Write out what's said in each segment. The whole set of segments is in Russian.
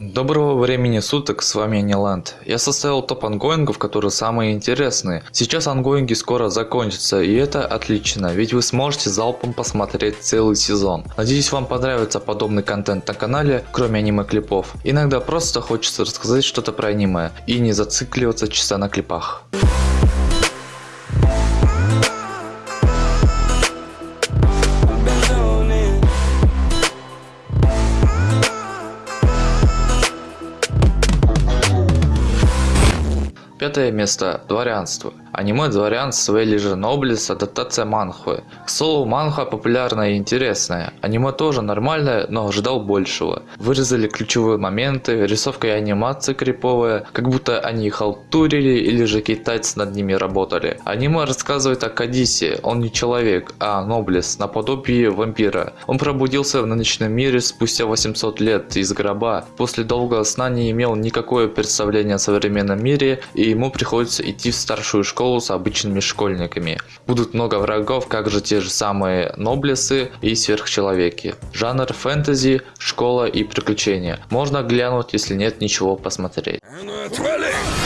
Доброго времени суток, с вами Аниланд. Я составил топ ongoing ов, которые самые интересные. Сейчас ongoing и скоро закончатся, и это отлично, ведь вы сможете залпом посмотреть целый сезон. Надеюсь вам понравится подобный контент на канале, кроме аниме клипов. Иногда просто хочется рассказать что-то про аниме, и не зацикливаться чисто на клипах. Пятое место. Дворянство. Аниме «Дворянство» или же «Ноблес» – адаптация манхвы. К слову, манхва популярная и интересная. Аниме тоже нормальное, но ожидал большего. Вырезали ключевые моменты, рисовка и анимация криповая, как будто они халтурили или же китайцы над ними работали. Аниме рассказывает о Кадисе, он не человек, а Ноблес, наподобие вампира. Он пробудился в нынешнем мире спустя 800 лет из гроба. После долгого сна не имел никакое представление о современном мире и ему приходится идти в старшую школу школу с обычными школьниками. Будут много врагов, как же те же самые Ноблесы и Сверхчеловеки. Жанр фэнтези, школа и приключения. Можно глянуть, если нет ничего посмотреть. А ну!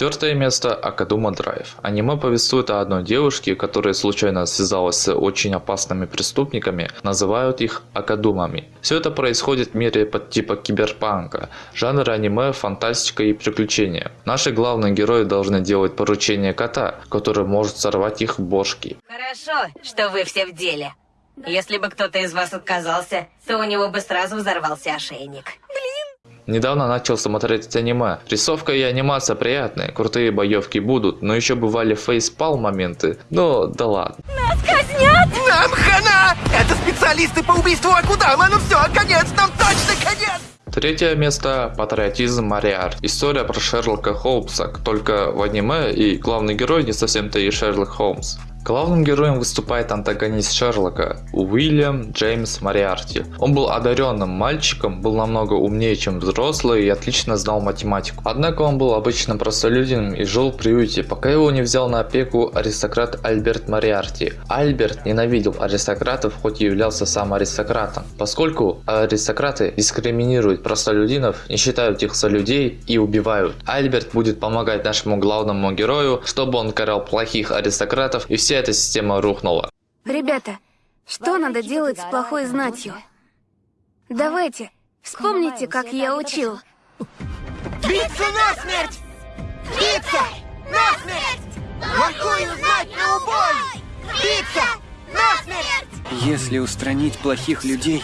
Четвертое место – Акадума Драйв. Аниме повествует о одной девушке, которая случайно связалась с очень опасными преступниками, называют их Акадумами. Все это происходит в мире под типа киберпанка, жанр аниме, фантастика и приключения. Наши главные герои должны делать поручение кота, который может сорвать их бошки. Хорошо, что вы все в деле. Если бы кто-то из вас отказался, то у него бы сразу взорвался ошейник. Недавно начал смотреть аниме. Рисовка и анимация приятные, крутые боевки будут, но еще бывали фейспал моменты. Но да ладно. Нас казнят! Нам хана! Это специалисты по убийству Акудама, ну все, конец, нам точно конец! Третье место – патриотизм Мариар. История про Шерлока Холмса, только в аниме и главный герой не совсем-то и Шерлок Холмс. Главным героем выступает антагонист Шерлока Уильям Джеймс Мариарти. Он был одаренным мальчиком, был намного умнее, чем взрослый и отлично знал математику. Однако он был обычным простолюдином и жил в приюте, пока его не взял на опеку аристократ Альберт Мариарти. Альберт ненавидел аристократов, хоть и являлся сам аристократом, поскольку аристократы дискриминируют простолюдинов, не считают их за людей и убивают. Альберт будет помогать нашему главному герою, чтобы он карал плохих аристократов и все вся эта система рухнула. Ребята, что надо делать с плохой знатью? Давайте, вспомните, как я учил. Биться насмерть! Биться насмерть! Плохую знать на убой! Биться насмерть! Если устранить плохих людей,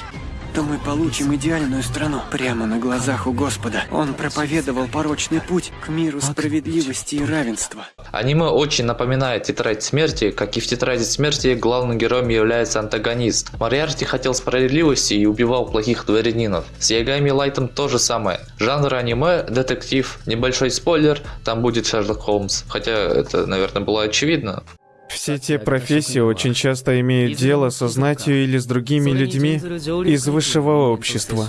то мы получим идеальную страну. Прямо на глазах у Господа. Он проповедовал порочный путь к миру справедливости и равенства. Аниме очень напоминает Тетрадь Смерти, как и в Тетради Смерти главным героем является антагонист. Мариарти хотел справедливости и убивал плохих дворянинов. С Ягами Лайтом то же самое. Жанр аниме, детектив, небольшой спойлер, там будет Шерлок Холмс. Хотя это, наверное, было очевидно. Все те профессии очень часто имеют дело со знатью или с другими людьми из высшего общества.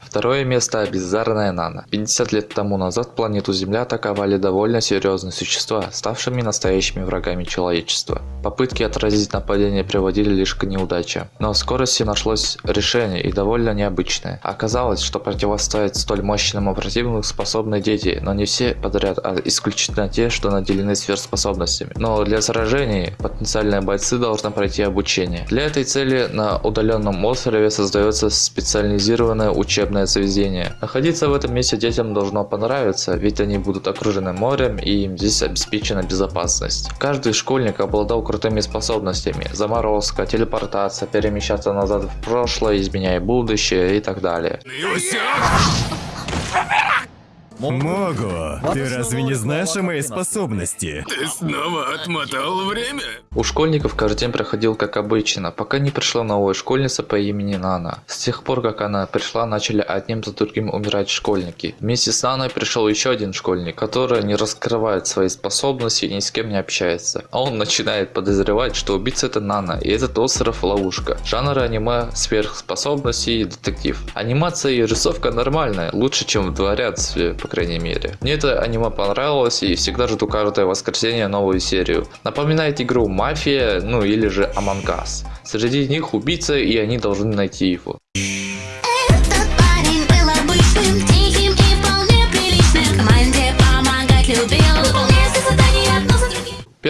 Второе место – Бездарная Нана. 50 лет тому назад планету Земля атаковали довольно серьезные существа, ставшими настоящими врагами человечества. Попытки отразить нападение приводили лишь к неудаче. Но в скорости нашлось решение и довольно необычное. Оказалось, что противостоять столь мощному противнику способны дети, но не все подряд, а исключительно те, что наделены сверхспособностями. Но для сражений потенциальные бойцы должны пройти обучение. Для этой цели на удаленном острове создается специализированное учебное заведение. Находиться в этом месте детям должно понравиться, ведь они будут окружены морем и им здесь обеспечена безопасность. Каждый школьник обладал крутыми способностями. Заморозка, телепортация, перемещаться назад в прошлое, изменяя будущее и так далее. Мого, ты разве не знаешь о моей способности? Ты снова отмотал время? У школьников каждый день проходил как обычно, пока не пришла новая школьница по имени Нана. С тех пор, как она пришла, начали одним за другим умирать школьники. Вместе с Наной пришел еще один школьник, который не раскрывает свои способности и ни с кем не общается. А он начинает подозревать, что убийца это Нана, и этот остров ловушка. Жанр аниме, сверхспособности и детектив. Анимация и рисовка нормальная, лучше чем в дворянстве, по крайней мере. Мне это аниме понравилось и всегда жду каждое воскресенье новую серию. Напоминает игру Мафия, ну или же Us. Среди них убийца и они должны найти его.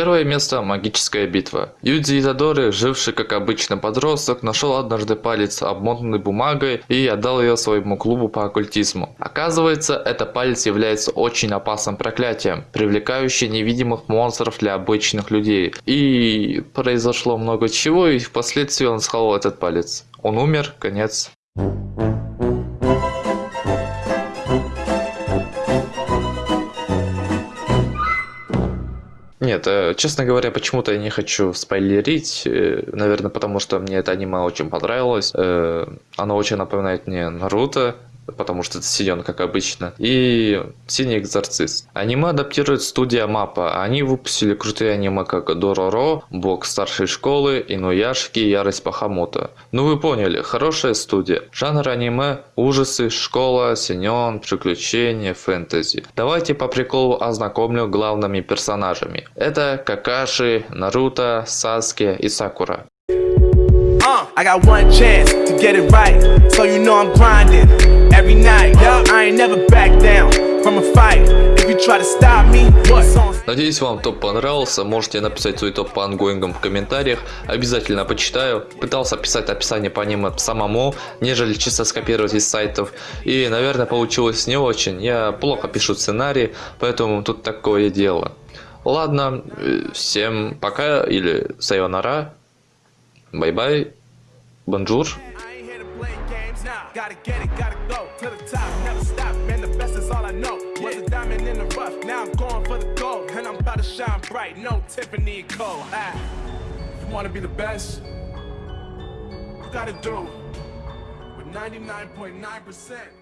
Первое место – магическая битва. Юдзи Итадори, живший как обычный подросток, нашел однажды палец, обмотанный бумагой, и отдал ее своему клубу по оккультизму. Оказывается, этот палец является очень опасным проклятием, привлекающим невидимых монстров для обычных людей. И произошло много чего, и впоследствии он схавал этот палец. Он умер, конец. Нет, э, честно говоря, почему-то я не хочу спойлерить. э, Наверное, потому что мне это аниме очень понравилось. Э, Оно очень напоминает мне Наруто, потому что это силен, как обычно. И Синий Экзорцист. Аниме адаптирует студия Мапа. Они выпустили крутые аниме, как Дороро, Бог старшей школы, Инуяшки и Ярость Бахамута. Ну вы поняли, хорошая студия. Жанр аниме – ужасы, школа, синен, приключения, фэнтези. Давайте по приколу ознакомлю главными персонажами. Это Какаши, Наруто, Саске и Сакура. Uh, I got one chance to get it right, so you know I'm grinding every night. I ain't never back down from a fight. If you try to stop me, what's on? Надеюсь, вам топ понравился. Можете написать свой топ по ангоингам в комментариях. Обязательно почитаю. Пытался писать описание по аниме самому, нежели чисто скопировать из сайтов. И, наверное, получилось не очень. Я плохо пишу сценарий, поэтому тут такое дело. Ладно, э, всем пока или сайонара. Бай-бай. Бонжур. Gotta get it, gotta go to the top, never stop. Man, the best is all I know. Was a diamond in the rough, now I'm going for the gold, and I'm about to shine bright. No Tiffany and Co. Ah, you wanna be the best? You gotta do with 99.9%.